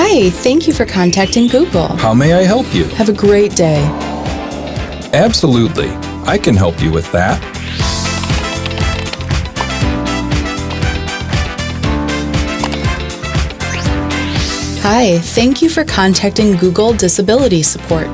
Hi, thank you for contacting Google. How may I help you? Have a great day. Absolutely. I can help you with that. Hi, thank you for contacting Google Disability Support.